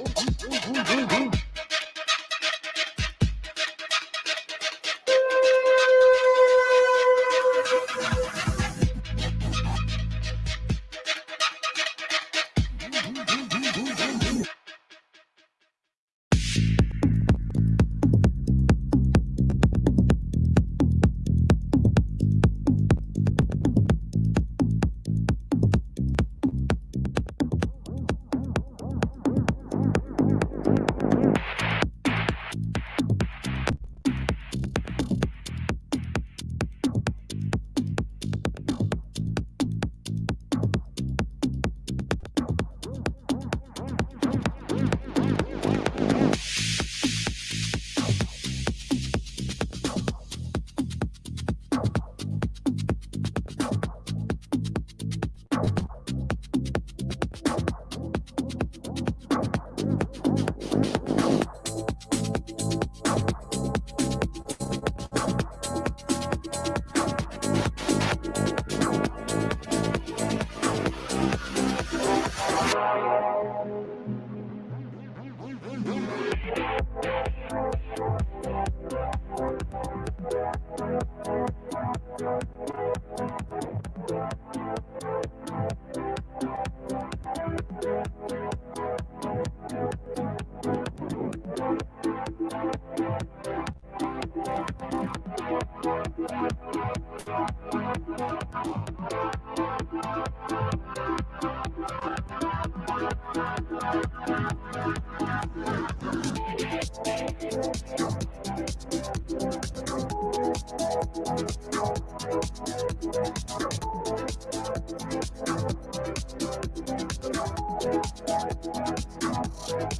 Ooh, ooh, ooh, Thank you.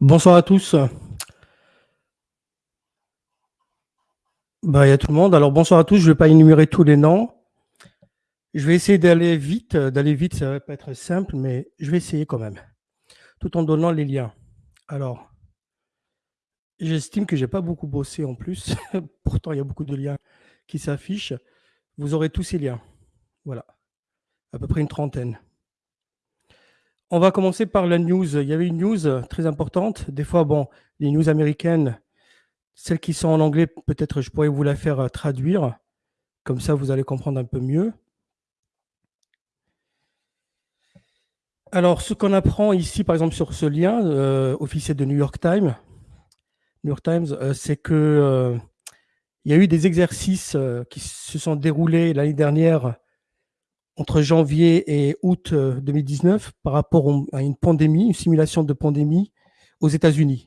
Bonsoir à tous. Bah, il y a tout le monde. Alors, bonsoir à tous. Je ne vais pas énumérer tous les noms. Je vais essayer d'aller vite. D'aller vite, ça va pas être simple, mais je vais essayer quand même, tout en donnant les liens. Alors, j'estime que j'ai pas beaucoup bossé en plus. Pourtant, il y a beaucoup de liens qui s'affichent. Vous aurez tous ces liens. Voilà. À peu près une trentaine. On va commencer par la news. Il y avait une news très importante. Des fois, bon, les news américaines, celles qui sont en anglais, peut-être je pourrais vous la faire euh, traduire. Comme ça, vous allez comprendre un peu mieux. Alors, ce qu'on apprend ici, par exemple, sur ce lien euh, officiel de New York Times, New York Times, euh, c'est que il y a eu des exercices qui se sont déroulés l'année dernière entre janvier et août 2019 par rapport à une pandémie, une simulation de pandémie aux États-Unis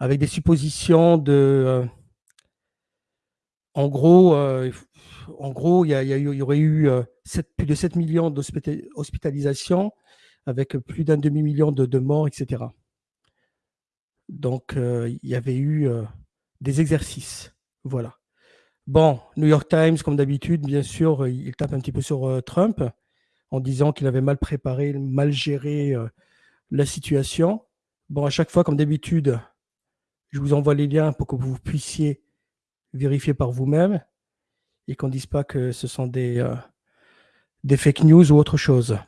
avec des suppositions de... Euh, en gros, euh, en gros, il y, aurait eu euh, plus de 7 millions d'hospitalisations avec plus d'un demi-million de, morts, etc. Donc, il y avait eu des exercices. Voilà. Bon, New York Times, comme d'habitude, bien sûr, il tape un petit peu sur Trump en disant qu'il avait mal préparé, mal géré la situation. Bon, à chaque fois, comme d'habitude, je vous envoie les liens pour que vous puissiez vérifier par vous-même et qu'on ne dise pas que ce sont des, euh, des fake news ou autre chose.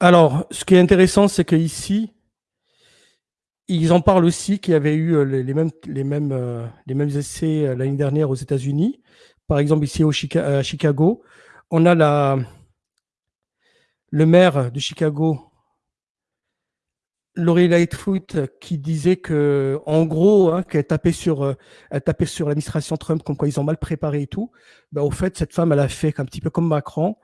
Alors, ce qui est intéressant, c'est qu'ici, ils en parlent aussi qu'il y avait eu euh, les, mêmes, les, mêmes, euh, les mêmes essais l'année dernière aux États-Unis. Par exemple, ici au à Chicago, on a le maire de Chicago Laurie Lightfoot qui disait que, en gros, hein, qu'elle tapait sur, euh, elle tapait sur l'administration Trump comme quoi ils ont mal préparé et tout. Bah, au fait, cette femme, elle a fait un petit peu comme Macron.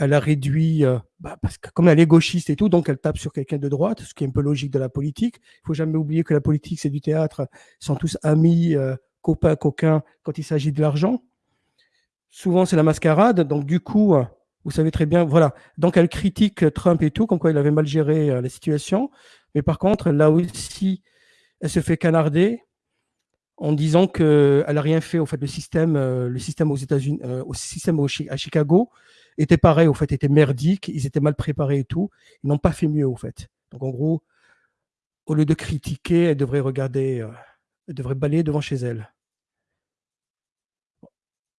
Elle a réduit, euh, bah, parce que comme elle est gauchiste et tout, donc elle tape sur quelqu'un de droite, ce qui est un peu logique de la politique. Il faut jamais oublier que la politique, c'est du théâtre. Ils sont tous amis, euh, copains, coquins quand il s'agit de l'argent. Souvent, c'est la mascarade. Donc, du coup, vous savez très bien, voilà. Donc, elle critique Trump et tout, comme quoi il avait mal géré la situation. Mais par contre, là aussi, elle se fait canarder en disant qu'elle n'a rien fait. Au fait, le système, euh, le système aux États-Unis, euh, au système à Chicago était pareil. Au fait, était merdique. Ils étaient mal préparés et tout. Ils n'ont pas fait mieux, au fait. Donc, en gros, au lieu de critiquer, elle devrait regarder, euh, elle devrait balayer devant chez elle.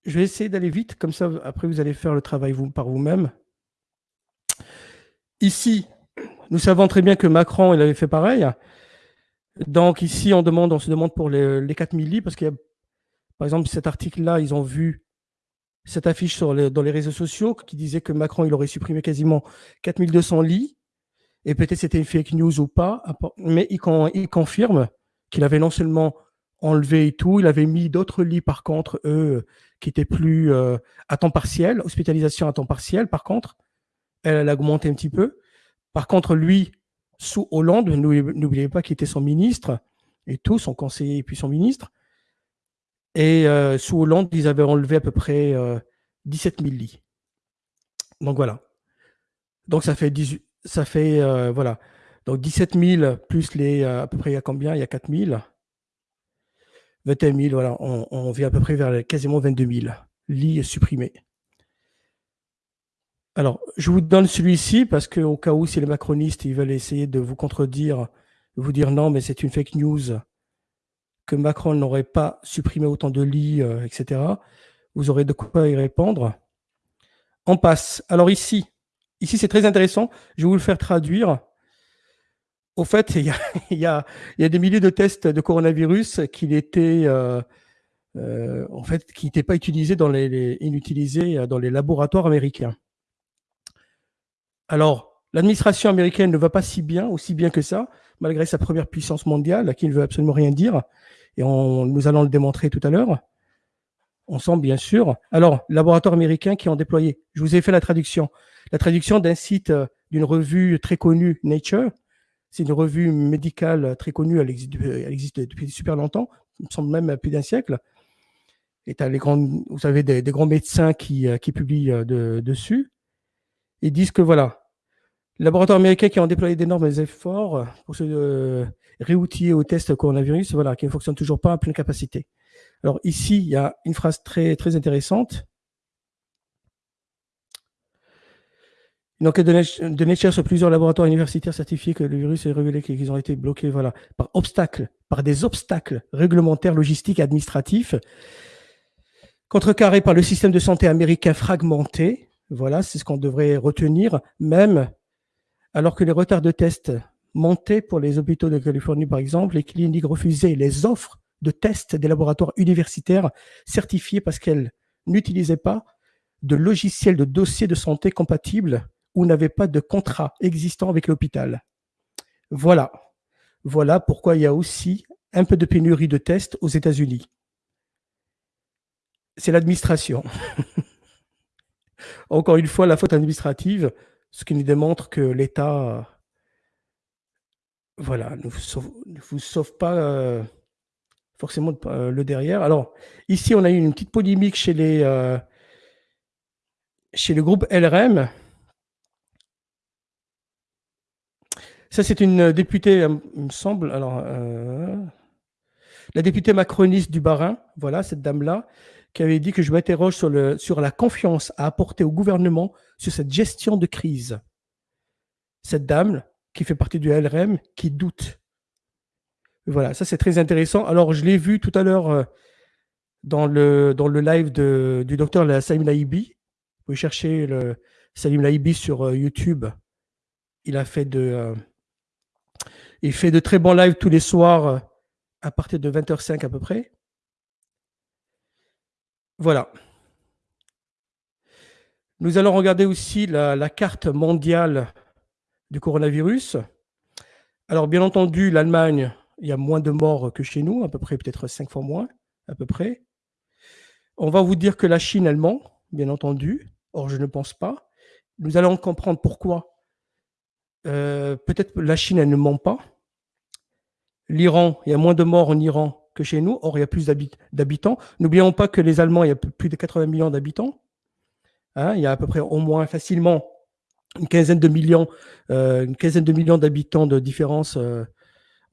Je vais essayer d'aller vite, comme ça, après, vous allez faire le travail vous, par vous-même. Ici, nous savons très bien que Macron, il avait fait pareil. Donc ici, on, demande, on se demande pour les, les 4000 lits, parce que, par exemple, cet article-là, ils ont vu cette affiche sur dans les réseaux sociaux qui disait que Macron, il aurait supprimé quasiment 4200 lits. Et peut-être c'était une fake news ou pas, mais il, il confirme qu'il avait non seulement enlevé et tout, il avait mis d'autres lits par contre, eux, qui étaient plus euh, à temps partiel, hospitalisation à temps partiel par contre. Elle, elle a augmenté un petit peu. Par contre, lui, sous Hollande, n'oubliez pas qu'il était son ministre et tout, son conseiller et puis son ministre. Et euh, sous Hollande, ils avaient enlevé à peu près 17 euh, 000 lits. Donc voilà. Donc ça fait 18, ça fait euh, voilà. Donc 17 000 plus les à peu près il y a combien? Il y a 4 000. 21 000, voilà, on, on vient à peu près vers quasiment 22 000 lits supprimés. Alors, je vous donne celui-ci parce qu'au cas où, si les macronistes ils veulent essayer de vous contredire, vous dire non, mais c'est une fake news, Macron n'aurait pas supprimé autant de lits, euh, etc., vous aurez de quoi y répondre. On passe. Alors ici, ici c'est très intéressant. Je vais vous le faire traduire. Au fait, il y a, des milliers de tests de coronavirus qui n'étaient euh, euh, pas utilisés dans les, dans les laboratoires américains. Alors, l'administration américaine ne va pas si bien, aussi bien que ça, malgré sa première puissance mondiale, qui ne veut absolument rien dire. Et nous allons le démontrer tout à l'heure. On sent bien sûr. Alors, laboratoires américains qui ont déployé. Je vous ai fait la traduction. La traduction d'un site euh, d'une revue très connue, Nature. C'est une revue médicale très connue. Elle existe, depuis super longtemps. Il me semble même plus d'un siècle. Et as les grands, vous avez des, grands médecins qui, euh, publient euh, dessus. Ils disent que voilà, Laboratoires américains qui ont déployé d'énormes efforts pour se euh, réoutiller au test coronavirus, voilà, qui ne fonctionnent toujours pas à pleine capacité. Alors ici, il y a une phrase très, très intéressante. Une enquête de Nature sur plusieurs laboratoires universitaires certifiés que le virus est révélé qu'ils ont été bloqués voilà, par obstacles, par des obstacles réglementaires, logistiques administratifs, contrecarrés par le système de santé américain fragmenté. Voilà, c'est ce qu'on devrait retenir, même alors que les retards de tests montaient pour les hôpitaux de Californie, par exemple, les cliniques refusaient les offres de tests des laboratoires universitaires certifiés parce qu'elles n'utilisaient pas de logiciel de dossier de santé compatible ou n'avait pas de contrat existant avec l'hôpital. Voilà. Voilà pourquoi il y a aussi un peu de pénurie de tests aux États-Unis. C'est l'administration. Encore une fois, la faute administrative, ce qui nous démontre que l'État voilà, ne vous sauve, pas euh, forcément euh, le derrière. Alors, ici, on a eu une petite polémique chez euh, le groupe LRM Ça, c'est une députée, il me semble, alors, la députée macroniste du Barin, voilà, cette dame-là, qui avait dit que je m'interroge sur la confiance à apporter au gouvernement sur cette gestion de crise. Cette dame, qui fait partie du LRM, qui doute. Voilà, ça c'est très intéressant. Alors, je l'ai vu tout à l'heure euh, dans, le, live du docteur Salim Laibi. Vous pouvez chercher le Salim Laibi sur YouTube. Il a fait de... Il fait de très bons lives tous les soirs euh, à partir de 20h05 à peu près. Voilà. Nous allons regarder aussi la, carte mondiale du coronavirus. Alors, bien entendu, l'Allemagne, il y a moins de morts que chez nous, à peu près peut-être cinq fois moins, à peu près. On va vous dire que la Chine, elle ment, bien entendu. Or, je ne pense pas. Nous allons comprendre pourquoi. Euh, peut-être la Chine, elle ne ment pas. L'Iran, il y a moins de morts en Iran que chez nous. Or, il y a plus d'habitants. N'oublions pas que les Allemands, il y a plus de 80 millions d'habitants. Hein, il y a à peu près au moins facilement une quinzaine de millions, euh, une quinzaine de millions d'habitants de différence euh,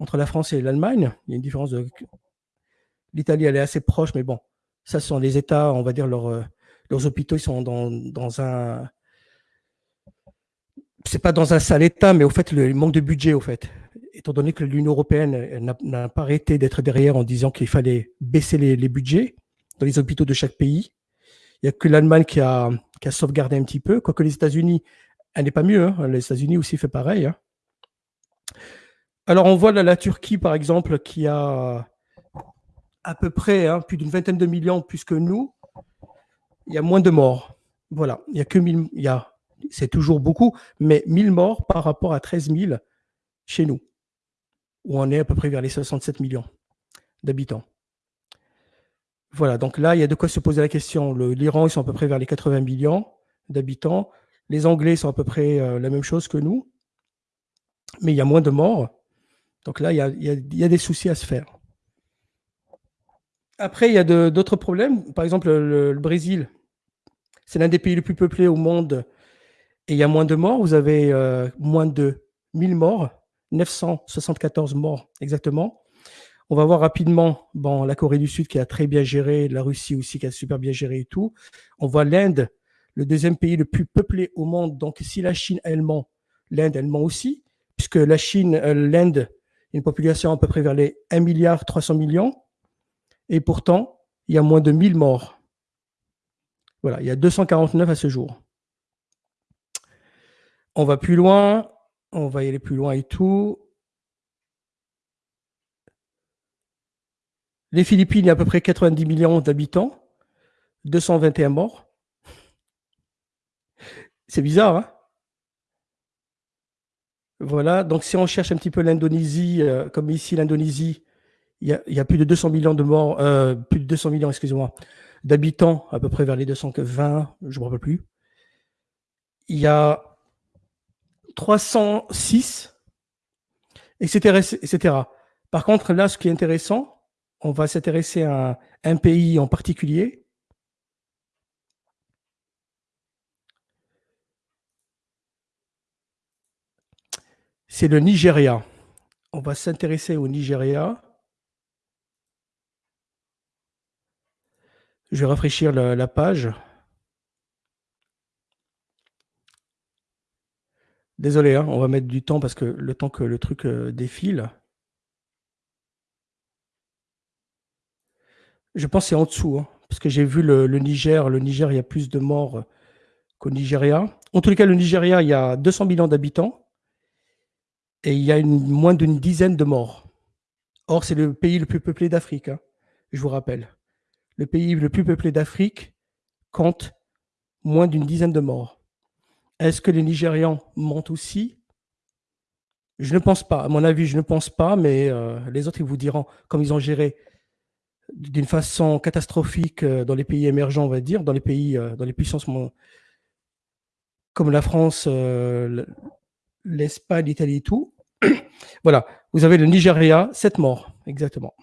entre la France et l'Allemagne. Il y a une différence de. L'Italie, elle est assez proche, mais bon, ça sont les États, on va dire leurs, euh, leurs hôpitaux, ils sont dans, dans un. C'est pas dans un sale état, mais au fait, le manque de budget, au fait étant donné que l'Union européenne n'a pas arrêté d'être derrière en disant qu'il fallait baisser les, budgets dans les hôpitaux de chaque pays, il n'y a que l'Allemagne qui a, sauvegardé un petit peu, quoique les États-Unis, elle n'est pas mieux, hein. les États-Unis aussi fait pareil. Hein. Alors on voit la Turquie, par exemple, qui a à peu près hein, plus d'une vingtaine de millions plus que nous, il y a moins de morts. Voilà, il y a que 1000, il c'est toujours beaucoup, mais 1000 morts par rapport à 13 000 chez nous où on est à peu près vers les 67 millions d'habitants. Voilà, donc là, il y a de quoi se poser la question. L'Iran, ils sont à peu près vers les 80 millions d'habitants. Les Anglais sont à peu près euh, la même chose que nous, mais il y a moins de morts. Donc là, il y a, des soucis à se faire. Après, il y a d'autres problèmes. Par exemple, le, Brésil, c'est l'un des pays les plus peuplés au monde et il y a moins de morts. Vous avez euh, moins de 1000 morts 974 morts exactement. On va voir rapidement bon, la Corée du Sud qui a très bien géré, la Russie aussi qui a super bien géré et tout. On voit l'Inde, le deuxième pays le plus peuplé au monde. Donc si la Chine, elle ment, l'Inde, elle ment aussi, puisque la Chine, euh, l'Inde, une population à peu près vers les 1 milliard 300 millions. Et pourtant, il y a moins de 1000 morts. Voilà, il y a 249 à ce jour. On va plus loin. On va y aller plus loin et tout. Les Philippines, il y a à peu près 90 millions d'habitants, 221 morts. C'est bizarre, hein? Voilà, donc si on cherche un petit peu l'Indonésie, euh, comme ici l'Indonésie, il, y, a, plus de 200 millions de morts, euh, plus de 200 millions, excusez-moi, d'habitants, à peu près vers les 220, je ne me rappelle plus. Il y a 306, etc., etc. Par contre, là, ce qui est intéressant, on va s'intéresser à un, pays en particulier. c'est le Nigeria. On va s'intéresser au Nigeria. Je vais rafraîchir la, page. Désolé, hein, on va mettre du temps parce que le temps que le truc euh, défile. Je pense que c'est en dessous, hein, parce que j'ai vu le, Niger. Le Niger, il y a plus de morts qu'au Nigeria. En tous les cas, le Nigeria, il y a 200 millions d'habitants et il y a moins d'une dizaine de morts. Or, c'est le pays le plus peuplé d'Afrique, hein, je vous rappelle. Le pays le plus peuplé d'Afrique compte moins d'une dizaine de morts. Est-ce que les Nigérians mentent aussi? Je ne pense pas. À mon avis, je ne pense pas, mais euh, les autres, ils vous diront, comme ils ont géré d'une façon catastrophique euh, dans les pays émergents, on va dire, dans les pays, euh, dans les puissances comme la France, euh, l'Espagne, l'Italie et tout. voilà, vous avez le Nigeria, 7 morts, exactement.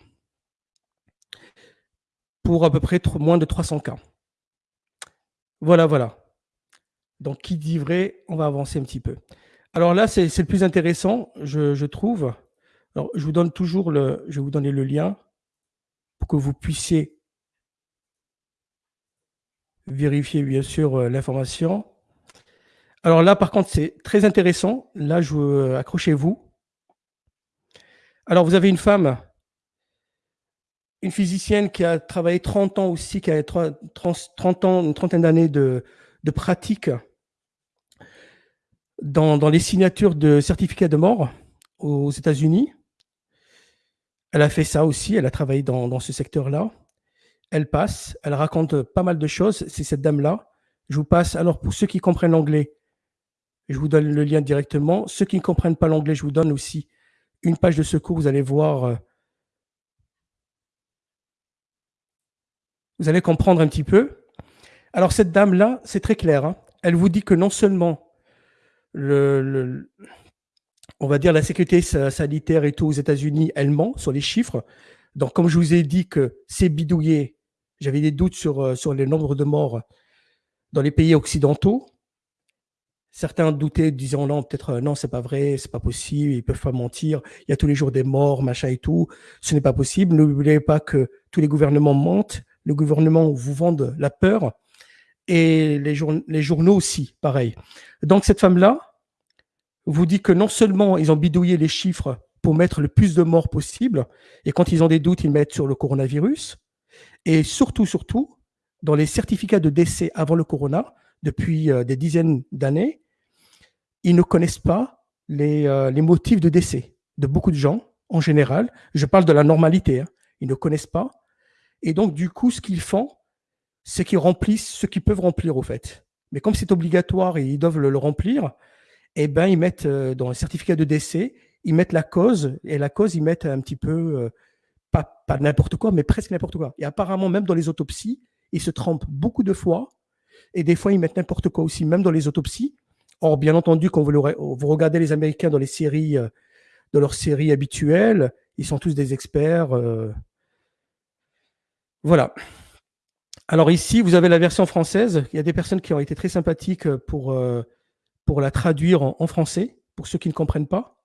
Pour à peu près moins de 300 cas. Voilà, voilà. Donc, qui dit vrai, on va avancer un petit peu. Alors là, c'est le plus intéressant, je, trouve. Alors, je vous donne toujours le, je vais vous donner le lien pour que vous puissiez vérifier, bien sûr, euh, l'information. Alors là, par contre, c'est très intéressant. Là, je veux accrochez-vous. Alors, vous avez une femme, une physicienne qui a travaillé 30 ans aussi, qui a 30 ans, une trentaine d'années de, pratique dans, les signatures de certificats de mort aux États-Unis. Elle a fait ça aussi, elle a travaillé dans, ce secteur-là. Elle passe, elle raconte pas mal de choses, c'est cette dame-là. Je vous passe, alors pour ceux qui comprennent l'anglais, je vous donne le lien directement. Ceux qui ne comprennent pas l'anglais, je vous donne aussi une page de secours. Vous allez voir, euh, vous allez comprendre un petit peu. Alors cette dame-là, c'est très clair. Hein. Elle vous dit que non seulement le, on va dire la sécurité sanitaire et tout aux États-Unis, elle ment sur les chiffres. Donc comme je vous ai dit que c'est bidouillé, j'avais des doutes sur, euh, sur le nombre de morts dans les pays occidentaux. Certains doutaient, disant non, peut-être euh, non, c'est pas vrai, c'est pas possible, ils peuvent pas mentir, il y a tous les jours des morts, machin et tout. Ce n'est pas possible. N'oubliez pas que tous les gouvernements mentent, le gouvernement vous vendent la peur et les, les journaux aussi, pareil. Donc cette femme-là vous dit que non seulement ils ont bidouillé les chiffres pour mettre le plus de morts possible, et quand ils ont des doutes, ils mettent sur le coronavirus, et surtout, surtout, dans les certificats de décès avant le corona, depuis euh, des dizaines d'années, ils ne connaissent pas euh, les, motifs de décès de beaucoup de gens en général. Je parle de la normalité. Hein. Ils ne connaissent pas. Et donc, du coup, ce qu'ils font, c'est qu'ils remplissent ce qu'ils peuvent remplir, au fait. Mais comme c'est obligatoire et ils doivent le, remplir, eh ben, ils mettent euh, dans le certificat de décès, ils mettent la cause, et la cause, ils mettent un petit peu, euh, pas, pas n'importe quoi, mais presque n'importe quoi. Et apparemment, même dans les autopsies, ils se trompent beaucoup de fois, et des fois, ils mettent n'importe quoi aussi, même dans les autopsies. Or, bien entendu, quand vous, vous regardez les Américains dans les séries, euh, dans leurs séries habituelles, ils sont tous des experts. Euh. Voilà. Alors ici, vous avez la version française. Il y a des personnes qui ont été très sympathiques pour, euh, pour la traduire en, français, pour ceux qui ne comprennent pas.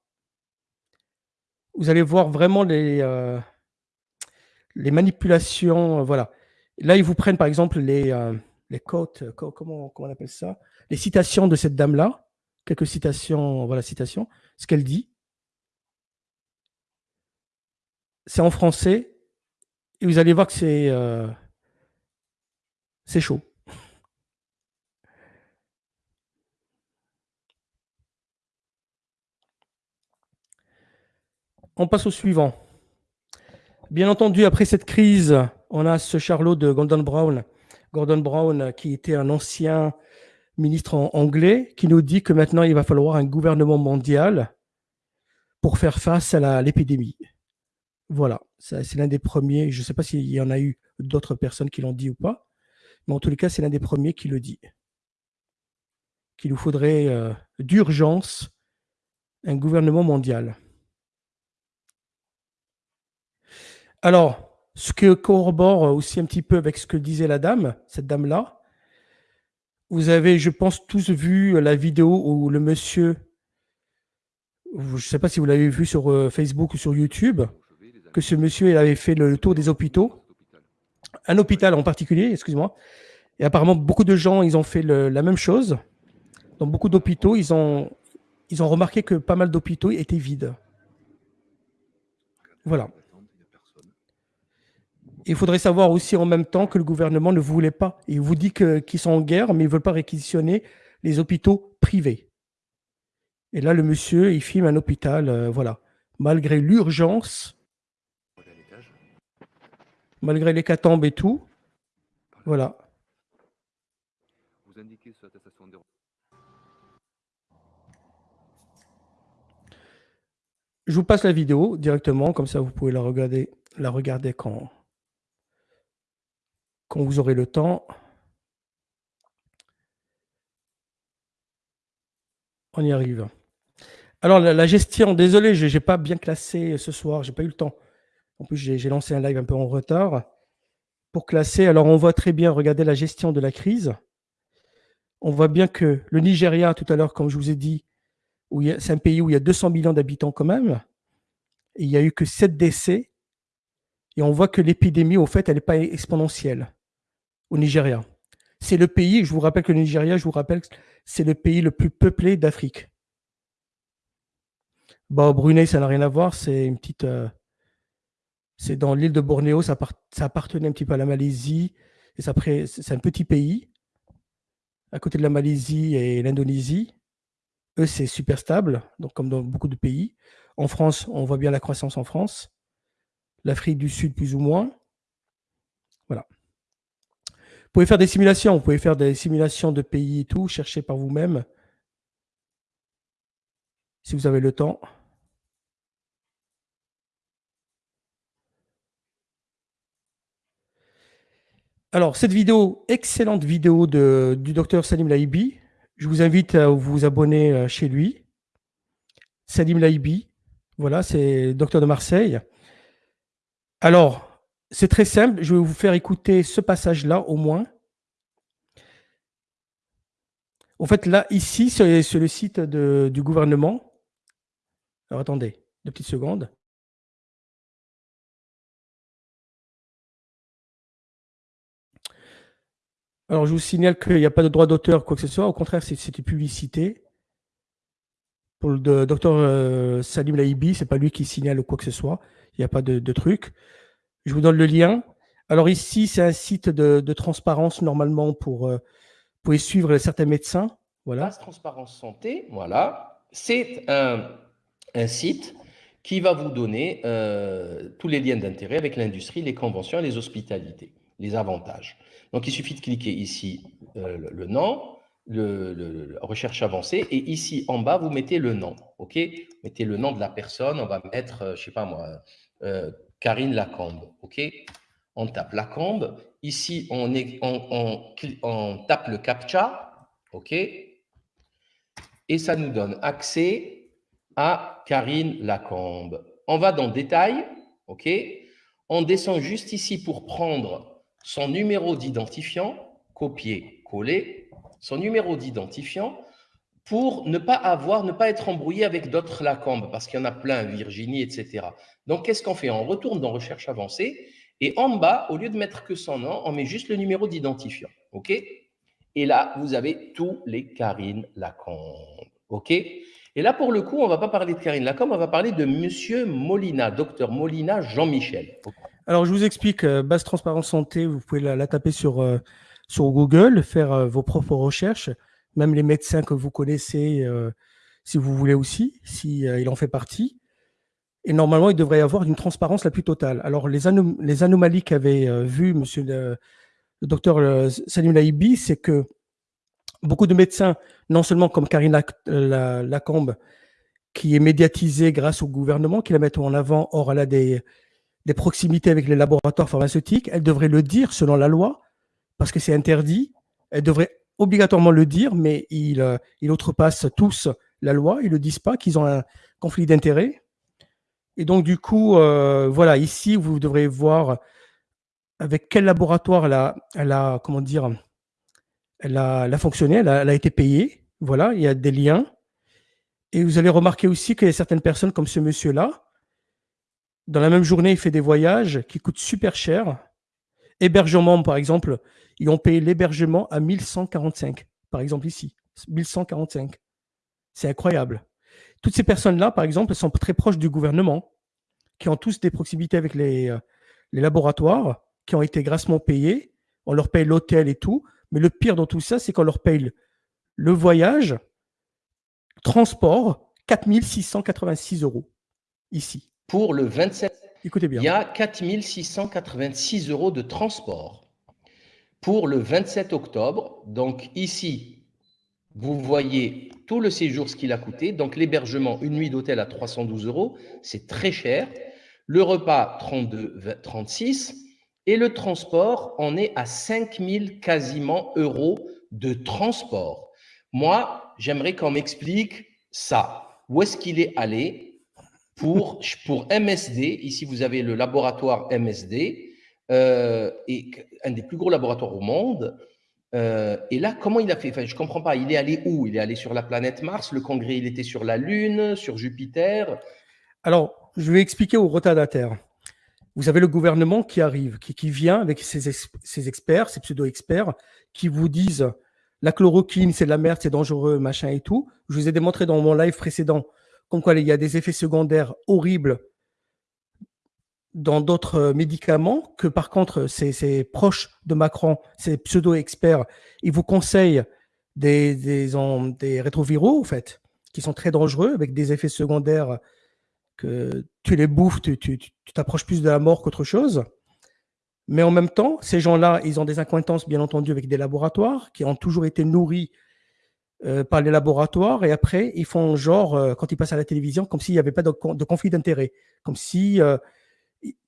Vous allez voir vraiment les, les manipulations. Voilà. Là, ils vous prennent par exemple les, les quotes, comment, on appelle ça? Les citations de cette dame-là, quelques citations, voilà, citations, ce qu'elle dit. C'est en français, et vous allez voir que c'est euh, c'est chaud. On passe au suivant. Bien entendu, après cette crise, on a ce Charlot de Gordon Brown, Gordon Brown qui était un ancien ministre anglais, qui nous dit que maintenant il va falloir un gouvernement mondial pour faire face à l'épidémie. Voilà, c'est l'un des premiers. Je ne sais pas s'il y en a eu d'autres personnes qui l'ont dit ou pas, mais en tous les cas, c'est l'un des premiers qui le dit. Qu'il nous faudrait euh, d'urgence un gouvernement mondial. Alors, ce que corrobore aussi un petit peu avec ce que disait la dame, cette dame-là, vous avez, je pense, tous vu la vidéo où le monsieur je ne sais pas si vous l'avez vu sur euh, Facebook ou sur YouTube, que ce monsieur il avait fait le tour des hôpitaux, un hôpital en particulier, excuse-moi, et apparemment beaucoup de gens ils ont fait la même chose. Dans beaucoup d'hôpitaux, ils ont, ils ont remarqué que pas mal d'hôpitaux étaient vides. Voilà. Il faudrait savoir aussi en même temps que le gouvernement ne voulait pas. Il vous dit qu'ils sont en guerre, mais ils ne veulent pas réquisitionner les hôpitaux privés. Et là, le monsieur, il filme un hôpital, euh, voilà. Malgré l'urgence, malgré l'hécatombe et tout, voilà. Je vous passe la vidéo directement, comme ça vous pouvez la regarder, la regarder quand, quand vous aurez le temps. On y arrive. Alors, la, gestion, désolé, je n'ai pas bien classé ce soir, j'ai pas eu le temps. En plus, j'ai lancé un live un peu en retard. Pour classer, alors on voit très bien, regardez la gestion de la crise. On voit bien que le Nigeria, tout à l'heure, comme je vous ai dit, c'est un pays où il y a 200 millions d'habitants quand même, il n'y a eu que 7 décès, et on voit que l'épidémie, au fait, elle n'est pas exponentielle au Nigeria. C'est le pays, je vous rappelle que le Nigeria, je vous rappelle, c'est le pays le plus peuplé d'Afrique. Bah, Brunei, ça n'a rien à voir. C'est une petite. Euh, c'est dans l'île de Bornéo, ça, appartenait un petit peu à la Malaisie. Et c'est un petit pays, à côté de la Malaisie et l'Indonésie. Eux, c'est super stable, donc comme dans beaucoup de pays. En France, on voit bien la croissance en France. L'Afrique du Sud, plus ou moins. Voilà. Vous pouvez faire des simulations, vous pouvez faire des simulations de pays et tout, chercher par vous-même. Si vous avez le temps. Alors, cette vidéo, excellente vidéo de, du docteur Salim Laibi. Je vous invite à vous abonner euh, chez lui. Salim Laibi, voilà, c'est docteur de Marseille. Alors, c'est très simple. Je vais vous faire écouter ce passage-là au moins. En fait, là, ici, c'est le site du gouvernement. Alors, attendez, deux petites secondes. Alors, je vous signale qu'il n'y a pas de droit d'auteur, quoi que ce soit. Au contraire, c'est une publicité. Pour le docteur euh, Salim Laibi, ce n'est pas lui qui signale quoi que ce soit. Il n'y a pas de, truc. Je vous donne le lien. Alors ici, c'est un site de, transparence normalement pour, euh, pour suivre certains médecins. Voilà. Transparence Santé, voilà. C'est un, site qui va vous donner euh, tous les liens d'intérêt avec l'industrie, les conventions les hospitalités, les avantages. Donc, il suffit de cliquer ici euh, le, nom, le, recherche avancée, et ici en bas, vous mettez le nom. OK? Mettez le nom de la personne. On va mettre, je ne sais pas moi, Karine Lacombe. OK? On tape Lacombe. Ici, on, tape le CAPTCHA. OK? Et ça nous donne accès à Karine Lacombe. On va dans Détail. OK? On descend juste ici pour prendre son numéro d'identifiant, copier, coller, son numéro d'identifiant pour ne pas avoir, ne pas être embrouillé avec d'autres Lacombe, parce qu'il y en a plein, Virginie, etc. Donc, qu'est-ce qu'on fait? On retourne dans Recherche avancée, et en bas, au lieu de mettre que son nom, on met juste le numéro d'identifiant. OK? Et là, vous avez tous les Karine Lacombe. OK? Et là, pour le coup, on ne va pas parler de Karine Lacombe, on va parler de Monsieur Molina, docteur Molina Jean-Michel. Alors, je vous explique, euh, base transparence santé, vous pouvez la, taper sur, euh, sur Google, faire euh, vos propres recherches, même les médecins que vous connaissez, si vous voulez aussi, si il en fait partie. Et normalement, il devrait y avoir une transparence la plus totale. Alors, les, anomalies qu'avait vu monsieur le, docteur Salim Laibi, c'est que beaucoup de médecins, non seulement comme Karine Lacombe, qui est médiatisée grâce au gouvernement, qui la mettent en avant, or elle a des proximités avec les laboratoires pharmaceutiques, elle devrait le dire selon la loi, parce que c'est interdit. Elle devrait obligatoirement le dire, mais ils, euh, outrepassent tous la loi. Ils ne le disent pas qu'ils ont un conflit d'intérêts. Et donc, du coup, euh, voilà, ici, vous devrez voir avec quel laboratoire elle a, comment dire, elle a, fonctionné, elle a, été payée. Voilà, il y a des liens. Et vous allez remarquer aussi qu'il y a certaines personnes comme ce monsieur-là, dans la même journée, il fait des voyages qui coûtent super cher. Hébergement, par exemple, ils ont payé l'hébergement à 1145, par exemple ici, 1145. C'est incroyable. Toutes ces personnes-là, par exemple, sont très proches du gouvernement, qui ont tous des proximités avec les, euh, les laboratoires, qui ont été grassement payés. On leur paye l'hôtel et tout. Mais le pire dans tout ça, c'est qu'on leur paye le voyage, transport, 4686 euros ici. Pour le 27, Il y a 4686 euros de transport. Pour le 27 octobre, donc ici, vous voyez tout le séjour, ce qu'il a coûté. Donc l'hébergement, une nuit d'hôtel à 312 euros, c'est très cher. Le repas, 32, 36. Et le transport, on est à 5000 quasiment euros de transport. Moi, j'aimerais qu'on m'explique ça. Où est-ce qu'il est allé? Pour, MSD Ici, vous avez le laboratoire MSD, euh, et un des plus gros laboratoires au monde. Euh, et là, comment il a fait? Je ne comprends pas. Il est allé où? Il est allé sur la planète Mars. Le congrès, il était sur la Lune, sur Jupiter. Alors, je vais expliquer aux retardataires. Vous avez le gouvernement qui arrive, qui, qui vient avec ses, ses experts, ses pseudo-experts, qui vous disent la chloroquine, c'est de la merde, c'est dangereux, machin et tout. Je vous ai démontré dans mon live précédent comme quoi il y a des effets secondaires horribles dans d'autres médicaments, que par contre, ces, proches de Macron, ces pseudo-experts, ils vous conseillent des, des, des, rétroviraux, en fait, qui sont très dangereux, avec des effets secondaires que tu les bouffes, tu t'approches plus de la mort qu'autre chose. Mais en même temps, ces gens-là, ils ont des acquaintances, bien entendu, avec des laboratoires qui ont toujours été nourris euh, par les laboratoires. Et après, ils font genre, euh, quand ils passent à la télévision, comme s'il n'y avait pas de, conflit d'intérêt, comme si euh,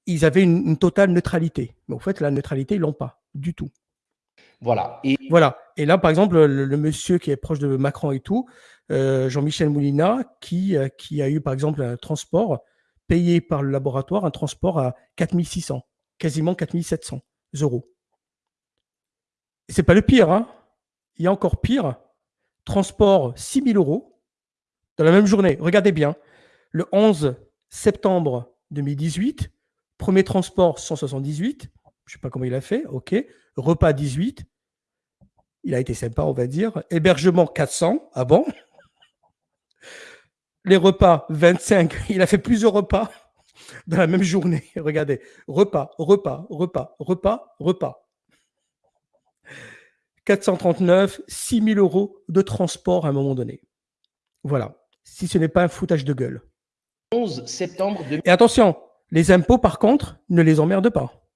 ils avaient une, totale neutralité. Mais en fait, la neutralité, ils l'ont pas du tout. Voilà. Et... voilà. Et là, par exemple, le, monsieur qui est proche de Macron et tout, Jean-Michel Moulina, qui, qui a eu, par exemple, un transport payé par le laboratoire, un transport à 4600 quasiment 4700 euros. C'est pas le pire, hein il y a encore pire. Transport 6000 euros dans la même journée. Regardez bien. Le 11 septembre 2018, premier transport 178. Je sais pas comment il a fait. OK. Repas 18. Il a été sympa, on va dire. Hébergement 400. Ah bon Les repas 25. Il a fait plusieurs repas dans la même journée. Regardez, repas, repas, repas, repas, repas. 439, 6 000 euros de transport à un moment donné. Voilà, si ce n'est pas un foutage de gueule. 11 septembre Et attention, les impôts, par contre, ne les emmerdent pas.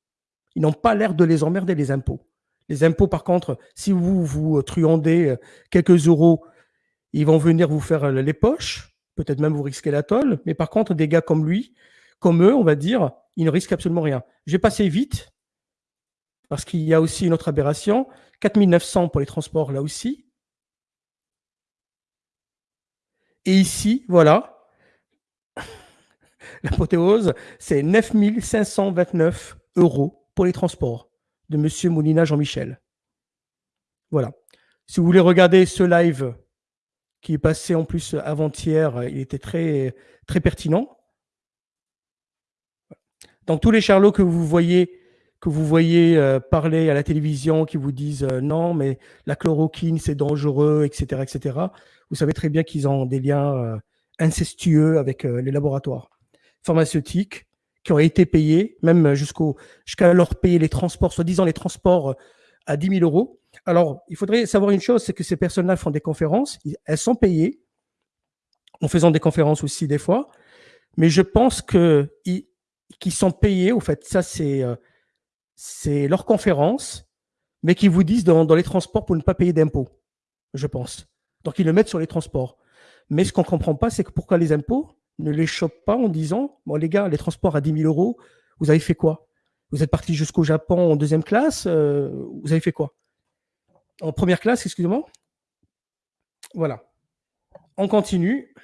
Ils n'ont pas l'air de les emmerder, les impôts. Les impôts, par contre, si vous vous truandez euh, quelques euros, ils vont venir vous faire les poches, peut-être même vous risquer la tolle, mais par contre, des gars comme lui, comme eux, on va dire, ils ne risquent absolument rien. Je vais passer vite, parce qu'il y a aussi une autre aberration. 4900 pour les transports, là aussi. Et ici, voilà, l'apothéose, c'est 9529 euros pour les transports de M. Moulina Jean-Michel. Voilà. Si vous voulez regarder ce live qui est passé en plus avant-hier, il était très, très pertinent. Donc tous les charlots que vous voyez, que vous voyez euh, parler à la télévision, qui vous disent euh, non, mais la chloroquine c'est dangereux, etc., etc. Vous savez très bien qu'ils ont des liens euh, incestueux avec les laboratoires pharmaceutiques qui ont été payés, même jusqu'à leur payer les transports, soi-disant les transports à 10 000 euros. Alors, il faudrait savoir une chose, c'est que ces personnes-là font des conférences, elles sont payées, en faisant des conférences aussi des fois, mais je pense que qui sont payés, au fait, ça c'est c'est leur conférence, mais qui vous disent dans, les transports pour ne pas payer d'impôts, je pense. Donc ils le mettent sur les transports. Mais ce qu'on ne comprend pas, c'est pourquoi les impôts ne les chopent pas en disant, bon les gars, les transports à 10 000 euros, vous avez fait quoi? Vous êtes parti jusqu'au Japon en deuxième classe, euh, vous avez fait quoi? En première classe, excusez-moi Voilà. On continue.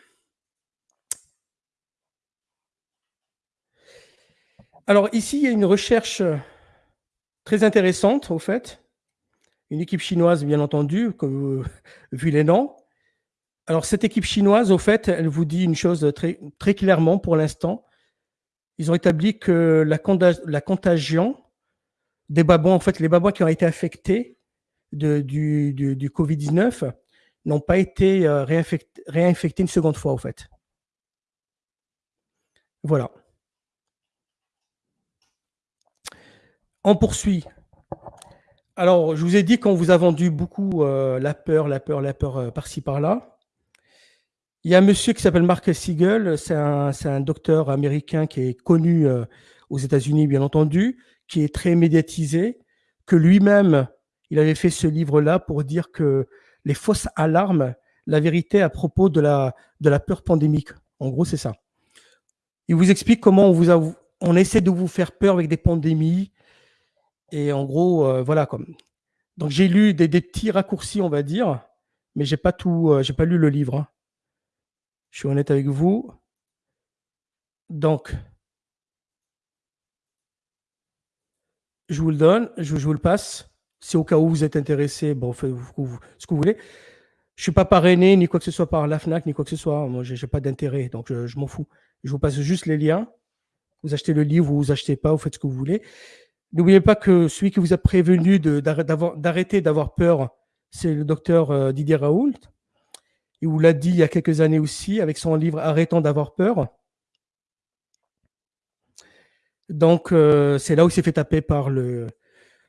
Alors ici, il y a une recherche très intéressante, au fait. Une équipe chinoise, bien entendu, que, vu les noms. Alors, cette équipe chinoise, au fait, elle vous dit une chose très, clairement pour l'instant. Ils ont établi que la, contagion des babouins, en fait, les babouins qui ont été affectés du, du, Covid-19 n'ont pas été euh, réinfectés, une seconde fois, en fait. Voilà. On poursuit. Alors, je vous ai dit qu'on vous a vendu beaucoup euh, la peur, la peur, la peur euh, par-ci, par-là. Il y a un monsieur qui s'appelle Mark Siegel, c'est un, docteur américain qui est connu aux États-Unis, bien entendu, qui est très médiatisé, que lui-même, il avait fait ce livre-là pour dire que les fausses alarmes, la vérité à propos de la, de la peur pandémique. En gros, c'est ça. Il vous explique comment on, vous a, on essaie de vous faire peur avec des pandémies. Et en gros, euh, voilà. Comme. Donc, j'ai lu des, petits raccourcis, on va dire, mais j'ai pas tout, euh, j'ai pas lu le livre. Hein. Je suis honnête avec vous. Donc, je vous le donne, je, vous le passe. Si au cas où vous êtes intéressé, bon, faites ce que vous voulez. Je suis pas parrainé ni quoi que ce soit par la FNAC, ni quoi que ce soit. Moi, je n'ai pas d'intérêt, donc je, m'en fous. Je vous passe juste les liens. Vous achetez le livre ou vous achetez pas, vous faites ce que vous voulez. N'oubliez pas que celui qui vous a prévenu d'arrêter d'avoir peur, c'est le docteur euh, Didier Raoult. Il vous l'a dit il y a quelques années aussi, avec son livre Arrêtons d'avoir peur. Donc, euh, c'est là où il s'est fait taper par le,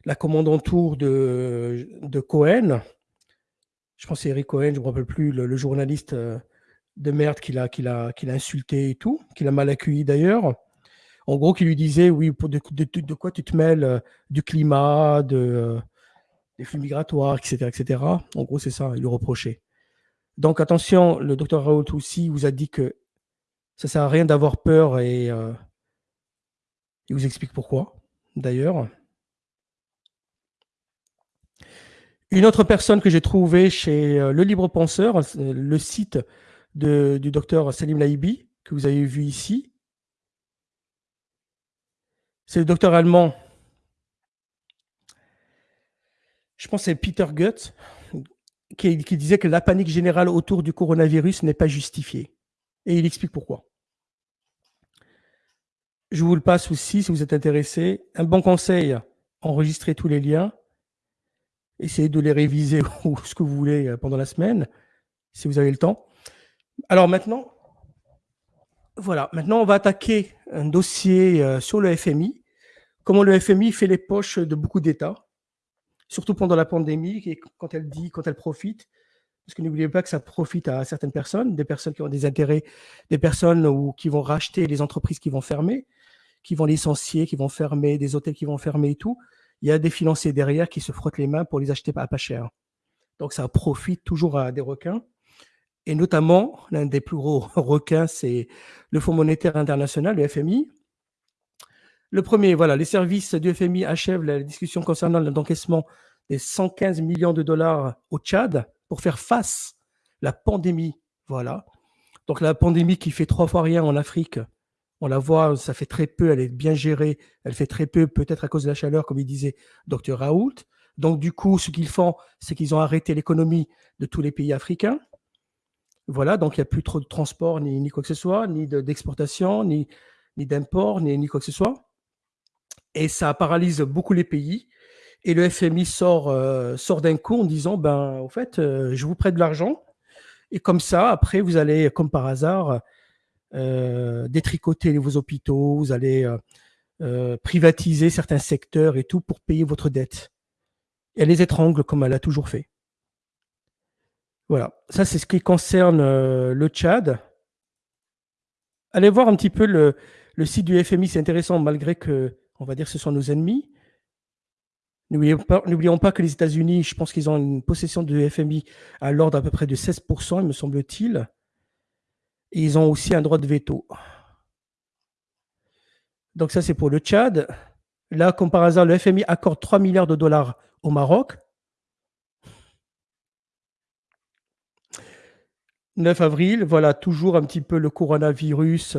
la tour de, de Cohen. Je pense que c'est Eric Cohen, je ne me rappelle plus, le, journaliste euh, de merde qu'il a insulté et tout, qu'il a mal accueilli d'ailleurs. En gros, qui lui disait, oui, de, quoi tu te mêles euh, Du climat, de, des flux migratoires, etc., etc. En gros, c'est ça, il lui reprochait. Donc, attention, le docteur Raoult aussi vous a dit que ça ne sert à rien d'avoir peur et il vous explique pourquoi, d'ailleurs. Une autre personne que j'ai trouvée chez euh, Le Libre Penseur, euh, le site du docteur Salim Laibi, que vous avez vu ici, c'est le docteur allemand, je pense que c'est Peter Goetz, qui, disait que la panique générale autour du coronavirus n'est pas justifiée. Et il explique pourquoi. Je vous le passe aussi si vous êtes intéressé. Un bon conseil, enregistrez tous les liens. Essayez de les réviser ou ce que vous voulez pendant la semaine, si vous avez le temps. Alors maintenant, voilà, maintenant on va attaquer un dossier euh, sur le FMI. Comment le FMI fait les poches de beaucoup d'États, surtout pendant la pandémie, et quand elle dit, quand elle profite. Parce que n'oubliez pas que ça profite à certaines personnes, des personnes qui ont des intérêts, des personnes ou qui vont racheter les entreprises qui vont fermer, qui vont licencier, qui vont fermer, des hôtels qui vont fermer et tout, il y a des financiers derrière qui se frottent les mains pour les acheter à pas cher. Donc ça profite toujours à des requins. Et notamment, l'un des plus gros requins, c'est le Fonds monétaire international, le FMI. Le premier, voilà, les services du FMI achèvent la discussion concernant l'encaissement des 115 millions de dollars au Tchad pour faire face à la pandémie. Voilà. Donc la pandémie qui fait trois fois rien en Afrique, on la voit, ça fait très peu, elle est bien gérée, elle fait très peu, peut-être à cause de la chaleur, comme il disait Dr Raoult. Donc du coup, ce qu'ils font, c'est qu'ils ont arrêté l'économie de tous les pays africains. Voilà, donc il n'y a plus trop de transport, ni, quoi que ce soit, ni d'exportation, ni, ni d'import, ni, quoi que ce soit. Et ça paralyse beaucoup les pays. Et le FMI sort, euh, sort d'un coup en disant, ben, au fait, euh, je vous prête de l'argent. Et comme ça, après, vous allez, comme par hasard, euh, détricoter vos hôpitaux, vous allez privatiser certains secteurs et tout pour payer votre dette. Et elle les étrangle comme elle a toujours fait. Voilà, ça c'est ce qui concerne le Tchad. Allez voir un petit peu le, site du FMI, c'est intéressant malgré que, on va dire, ce sont nos ennemis. N'oublions pas, que les États-Unis, je pense qu'ils ont une possession du FMI à l'ordre à peu près de 16%, il me semble-t-il ils ont aussi un droit de veto. Donc ça, c'est pour le Tchad. Là, comme par hasard, le FMI accorde 3 milliards de dollars au Maroc. 9 avril, voilà, toujours un petit peu le coronavirus,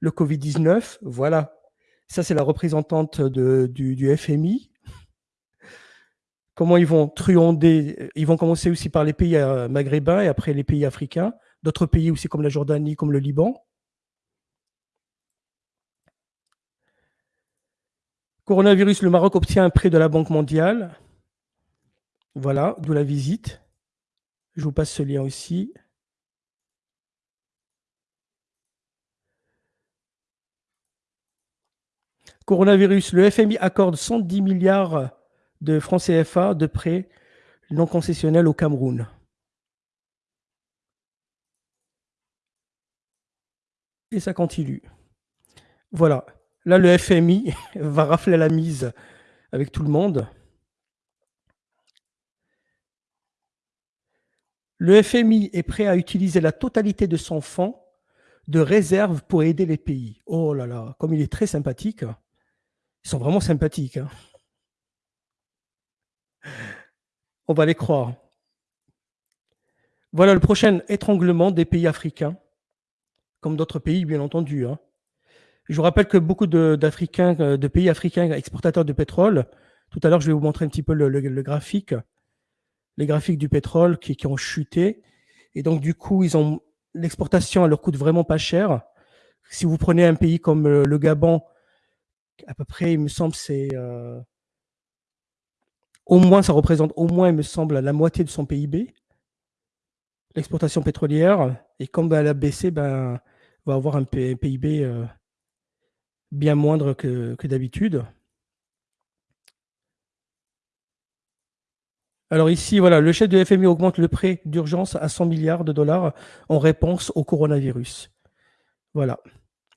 le Covid-19. Voilà, ça c'est la représentante du, FMI. comment ils vont truander. Ils vont commencer aussi par les pays euh, maghrébins et après les pays africains, d'autres pays aussi comme la Jordanie, comme le Liban. Coronavirus, le Maroc obtient un prêt de la Banque mondiale. Voilà, d'où la visite. Je vous passe ce lien aussi. Coronavirus, le FMI accorde 110 milliards de francs CFA de prêts non concessionnels au Cameroun. Et ça continue. Voilà. Là, le FMI va rafler la mise avec tout le monde. Le FMI est prêt à utiliser la totalité de son fonds de réserve pour aider les pays. Oh là là, comme il est très sympathique. Ils sont vraiment sympathiques. Hein. On va les croire. Voilà le prochain étranglement des pays africains, comme d'autres pays, bien entendu. Hein. Je vous rappelle que beaucoup d'Africains, euh, de, pays africains exportateurs de pétrole, tout à l'heure, je vais vous montrer un petit peu le, graphique, les graphiques du pétrole qui, ont chuté. Et donc, du coup, ils ont l'exportation, elle leur coûte vraiment pas cher. Si vous prenez un pays comme euh, le, Gabon, à peu près, il me semble, c'est euh, au moins, ça représente au moins, il me semble, la moitié de son PIB, l'exportation pétrolière. Et comme elle a baissé, ben, va avoir un PIB bien moindre que, d'habitude. Alors ici, voilà, le chef de FMI augmente le prêt d'urgence à 100 milliards de dollars en réponse au coronavirus. Voilà,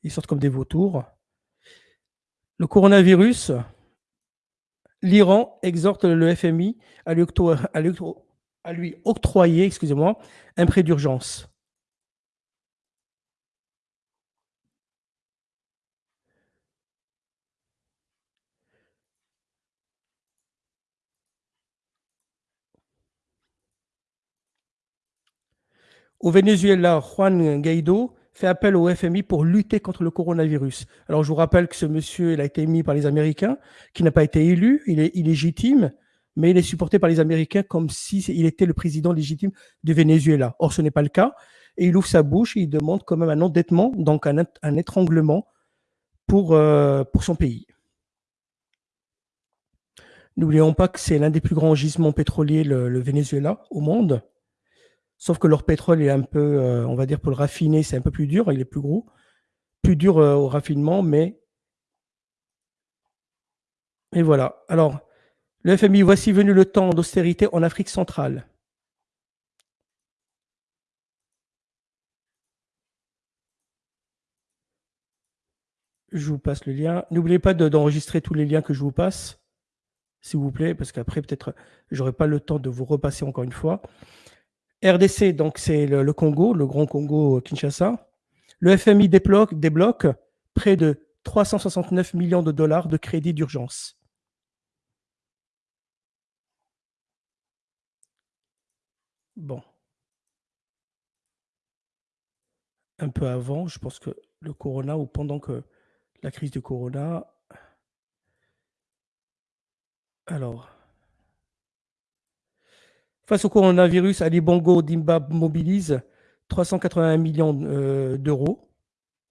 ils sortent comme des vautours. Le coronavirus, l'Iran exhorte le FMI à lui, octroyer excusez-moi, un prêt d'urgence. Au Venezuela, Juan Guaido fait appel au FMI pour lutter contre le coronavirus. Alors je vous rappelle que ce monsieur il a été émis par les Américains, qui n'a pas été élu, il est illégitime, mais il est supporté par les Américains comme s'il était le président légitime du Venezuela. Or ce n'est pas le cas, et il ouvre sa bouche et il demande quand même un endettement, donc un, étranglement pour, euh, pour son pays. N'oublions pas que c'est l'un des plus grands gisements pétroliers, le Venezuela, au monde. Sauf que leur pétrole est un peu, euh, on va dire, pour le raffiner, c'est un peu plus dur, il est plus gros, plus dur euh, au raffinement, mais. Et voilà. Alors, le FMI, voici venu le temps d'austérité en Afrique centrale. Je vous passe le lien. N'oubliez pas d'enregistrer tous les liens que je vous passe, s'il vous plaît, parce qu'après, peut-être, j'aurai pas le temps de vous repasser encore une fois. RDC, donc c'est le, Congo, le grand Congo Kinshasa. Le FMI débloque, débloque près de 369 millions de dollars de crédit d'urgence. Bon. Un peu avant, je pense que le corona, ou pendant que la crise du corona. Alors. Face au coronavirus, Ali Bongo Dimba mobilise 381 millions euh, d'euros,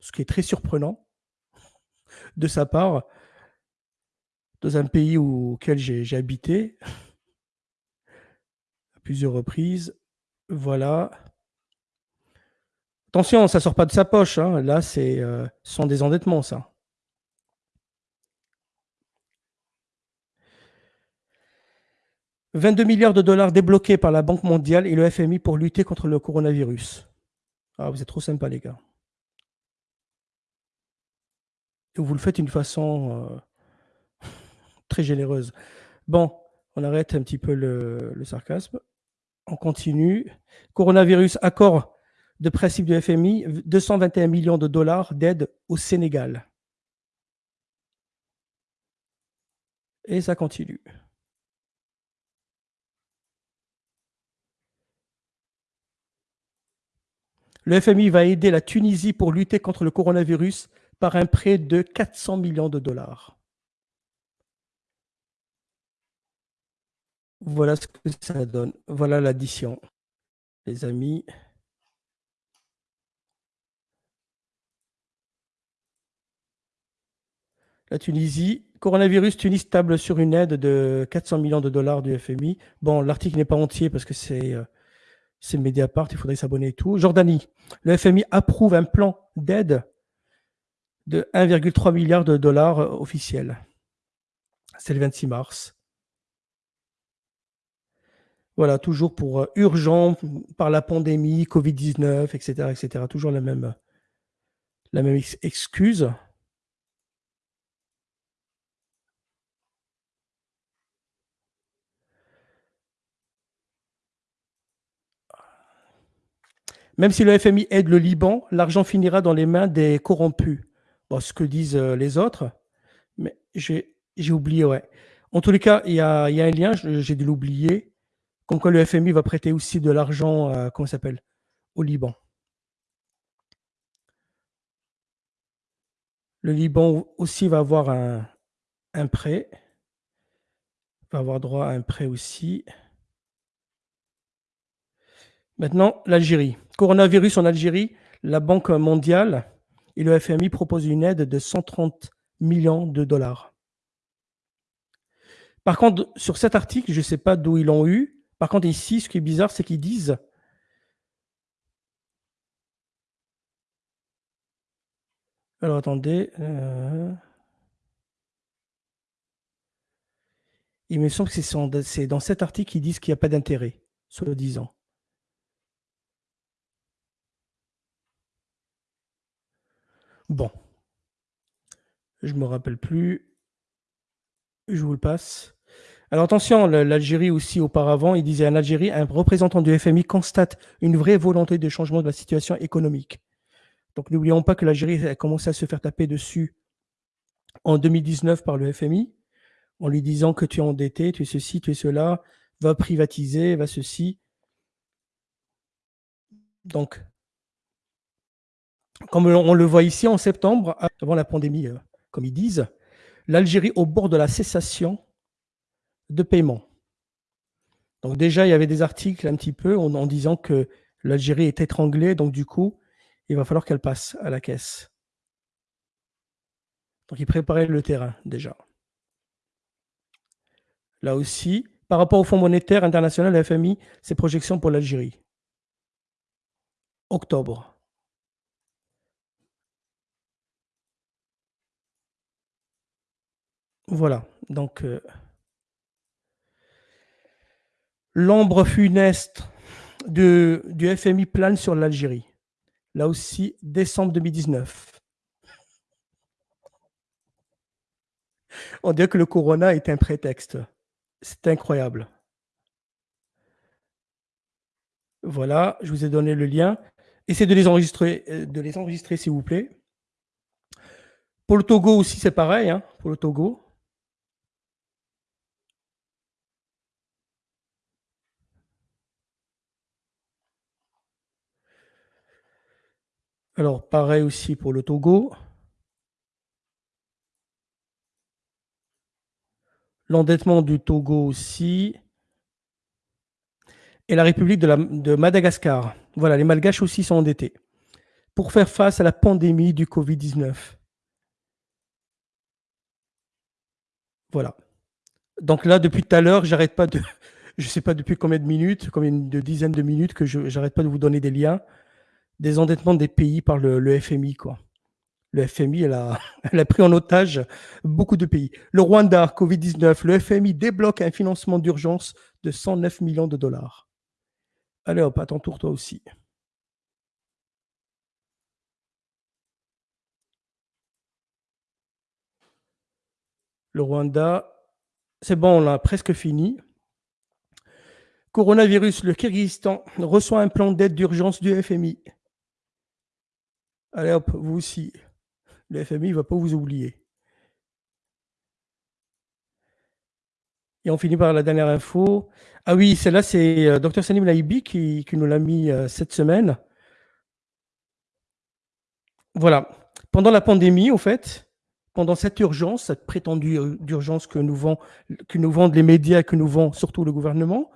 ce qui est très surprenant de sa part, dans un pays auquel j'ai habité à plusieurs reprises. Voilà. Attention, ça ne sort pas de sa poche. Hein. Là, c'est euh, sans désendettement, ça. 22 milliards de dollars débloqués par la Banque mondiale et le FMI pour lutter contre le coronavirus. Ah, vous êtes trop sympa, les gars. Vous le faites d'une façon euh, très généreuse. Bon, on arrête un petit peu le, le, sarcasme. On continue. Coronavirus, accord de principe du FMI, 221 millions de dollars d'aide au Sénégal. Et ça continue. Le FMI va aider la Tunisie pour lutter contre le coronavirus par un prêt de 400 millions de dollars. Voilà ce que ça donne. Voilà l'addition, les amis. La Tunisie, coronavirus, Tunis table sur une aide de 400 millions de dollars du FMI. Bon, l'article n'est pas entier parce que c'est euh, c'est Mediapart, il faudrait s'abonner et tout. Jordanie, le FMI approuve un plan d'aide de 1,3 milliard de dollars euh, officiels. C'est le 26 mars. Voilà, toujours pour euh, urgent par la pandémie, Covid-19, etc., etc. Toujours la même, la même excuse. Même si le FMI aide le Liban, l'argent finira dans les mains des corrompus. Bon, ce que disent euh, les autres, mais j'ai oublié, ouais. En tous les cas, il y a, un lien, j'ai dû l'oublier, comme quoi le FMI va prêter aussi de l'argent, euh, comment s'appelle, au Liban. Le Liban aussi va avoir un, un prêt, va avoir droit à un prêt aussi. Maintenant, l'Algérie. Coronavirus en Algérie, la Banque mondiale et le FMI proposent une aide de 130 millions de dollars. Par contre, sur cet article, je ne sais pas d'où ils l'ont eu. Par contre, ici, ce qui est bizarre, c'est qu'ils disent Alors, attendez. Euh, il me semble que c'est dans cet article qu'ils disent qu'il n'y a pas d'intérêt, soi-disant. Bon. Je me rappelle plus. Je vous le passe. Alors attention, l'Algérie aussi auparavant, il disait en Algérie, un représentant du FMI constate une vraie volonté de changement de la situation économique. Donc n'oublions pas que l'Algérie a commencé à se faire taper dessus en 2019 par le FMI, en lui disant que tu es endetté, tu es ceci, tu es cela, va privatiser, va ceci. Donc comme on le voit ici en septembre, avant la pandémie, euh, comme ils disent, l'Algérie au bord de la cessation de paiement. Donc déjà, il y avait des articles un petit peu en, disant que l'Algérie est étranglée, donc du coup, il va falloir qu'elle passe à la caisse. Donc ils préparaient le terrain déjà. Là aussi, par rapport au Fonds monétaire international, la FMI, ses projections pour l'Algérie. Octobre. Voilà, donc euh, l'ombre funeste du FMI plane sur l'Algérie. Là aussi, décembre 2019. On dirait que le corona est un prétexte. C'est incroyable. Voilà, je vous ai donné le lien. Essayez de les enregistrer, euh, s'il vous plaît. Pour le Togo aussi, c'est pareil. Hein, pour le Togo. Alors, pareil aussi pour le Togo. L'endettement du Togo aussi. Et la République de, Madagascar. Voilà, les Malgaches aussi sont endettés pour faire face à la pandémie du Covid-19. Voilà. Donc là, depuis tout à l'heure, j'arrête pas de... Je ne sais pas depuis combien de minutes, combien de dizaines de minutes que je n'arrête pas de vous donner des liens des endettements des pays par le, FMI. Quoi. Le FMI, elle a, pris en otage beaucoup de pays. Le Rwanda, Covid-19, le FMI débloque un financement d'urgence de 109 millions de dollars. Allez hop, tour toi aussi. Le Rwanda, c'est bon, on a presque fini. Coronavirus, le Kyrgyzstan reçoit un plan d'aide d'urgence du FMI. Allez hop, vous aussi. Le FMI ne va pas vous oublier. Et on finit par la dernière info. Ah oui, celle-là, c'est euh, Dr Salim Laibi qui, nous l'a mis euh, cette semaine. Voilà. Pendant la pandémie, au fait, pendant cette urgence, cette prétendue urgence que nous, que nous vendent les médias, que nous vend surtout le gouvernement,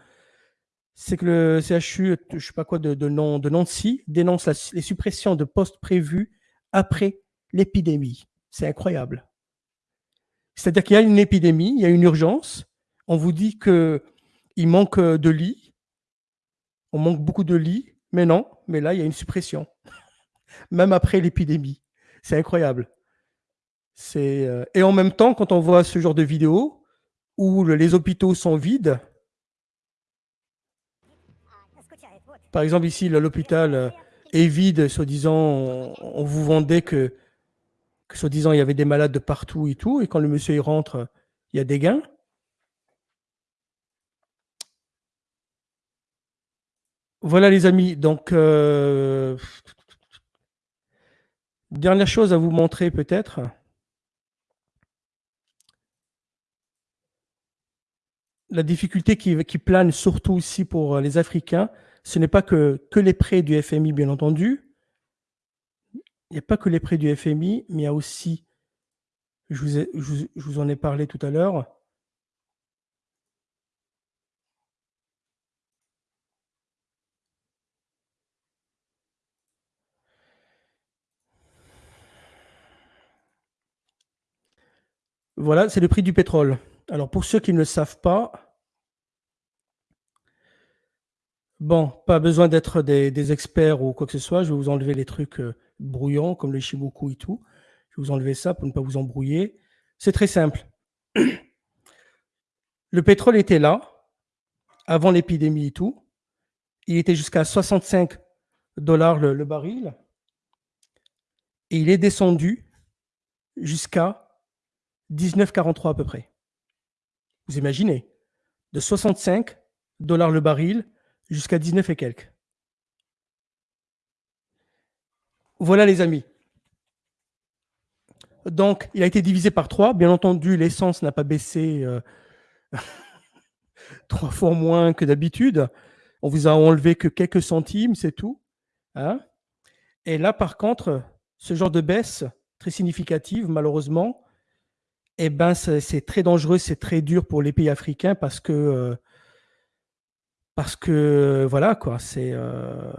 c'est que le CHU, je sais pas quoi, de, Nancy, dénonce les suppressions de postes prévus après l'épidémie. C'est incroyable. C'est-à-dire qu'il y a une épidémie, il y a une urgence, on vous dit qu'il manque de lits, on manque beaucoup de lits, mais non, mais là, il y a une suppression, même après l'épidémie. C'est incroyable. Euh, et en même temps, quand on voit ce genre de vidéos où les hôpitaux sont vides, par exemple ici, l'hôpital euh, est vide, soi-disant, on, vous vendait que, soi-disant, il y avait des malades de partout et tout, et quand le monsieur y rentre, il y a des gains. Voilà les amis, donc euh, dernière chose à vous montrer peut-être. La difficulté qui, plane surtout aussi pour les Africains, ce n'est pas que, les prêts du FMI, bien entendu. Il n'y a pas que les prêts du FMI, mais il y a aussi, je vous en ai parlé tout à l'heure, Voilà, c'est le prix du pétrole. Alors pour ceux qui ne le savent pas, bon, pas besoin d'être des, experts ou quoi que ce soit, je vais vous enlever les trucs euh, brouillants comme les chimoku et tout. Je vais vous enlever ça pour ne pas vous embrouiller. C'est très simple. Le pétrole était là avant l'épidémie et tout. Il était jusqu'à 65 dollars le baril. Et il est descendu jusqu'à 19,43 à peu près. Vous imaginez De 65 dollars le baril jusqu'à 19 et quelques. Voilà les amis. Donc, il a été divisé par 3. Bien entendu, l'essence n'a pas baissé euh, trois fois moins que d'habitude. On vous a enlevé que quelques centimes, c'est tout. Hein. et là, par contre, ce genre de baisse très significative, malheureusement, eh ben, c'est très dangereux, c'est très dur pour les pays africains parce que, euh, parce que voilà, quoi, c'est. Euh,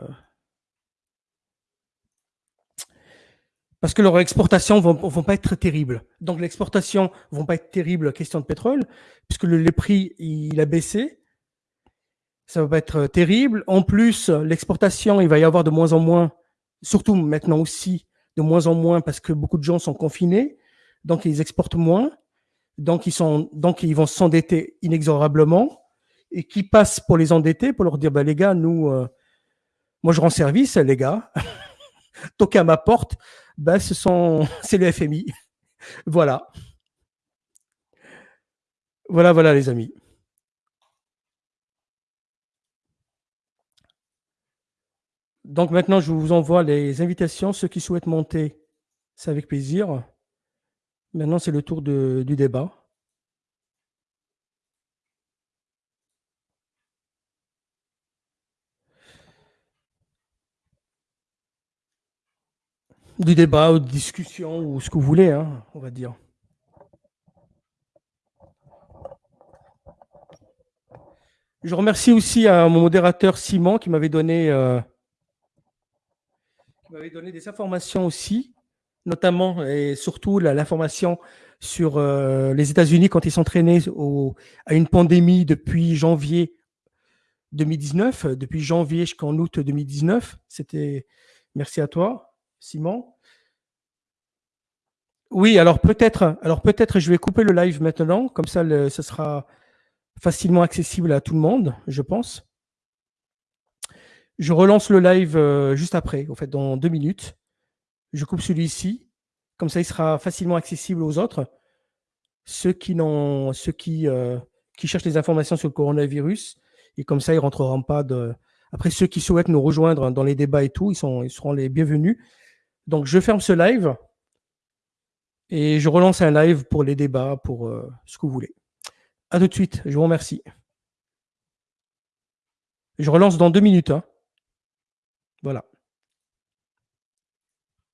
parce que leurs exportations vont, vont pas être terribles. Donc l'exportation vont pas être terribles, question de pétrole, puisque le, prix il a baissé. Ça va pas être terrible. En plus, l'exportation, il va y avoir de moins en moins, surtout maintenant aussi, de moins en moins parce que beaucoup de gens sont confinés donc ils exportent moins, donc ils, sont, donc ils vont s'endetter inexorablement, et qui passent pour les endetter, pour leur dire, bah, les gars, nous, euh, moi je rends service, les gars, toquez à ma porte, bah, ce sont, c'est le FMI. voilà. Voilà, voilà les amis. Donc maintenant, je vous envoie les invitations. Ceux qui souhaitent monter, c'est avec plaisir. Maintenant, c'est le tour du débat. Du débat ou de discussion ou ce que vous voulez, hein, on va dire. Je remercie aussi à mon modérateur Simon qui m'avait donné, euh, donné des informations aussi notamment et surtout l'information sur euh, les États-Unis quand ils sont à une pandémie depuis janvier 2019, depuis janvier jusqu'en août 2019. C'était merci à toi, Simon. Oui, alors peut-être, alors peut-être je vais couper le live maintenant, comme ça ce sera facilement accessible à tout le monde, je pense. Je relance le live euh, juste après, en fait, dans deux minutes. Je coupe celui-ci. Comme ça, il sera facilement accessible aux autres. Ceux qui, ceux qui, euh, qui cherchent des informations sur le coronavirus. Et comme ça, ils rentreront pas de. Après, ceux qui souhaitent nous rejoindre dans les débats et tout, ils, sont, ils seront les bienvenus. Donc, je ferme ce live. Et je relance un live pour les débats, pour euh, ce que vous voulez. À tout de suite. Je vous remercie. Je relance dans deux minutes. Hein. Voilà.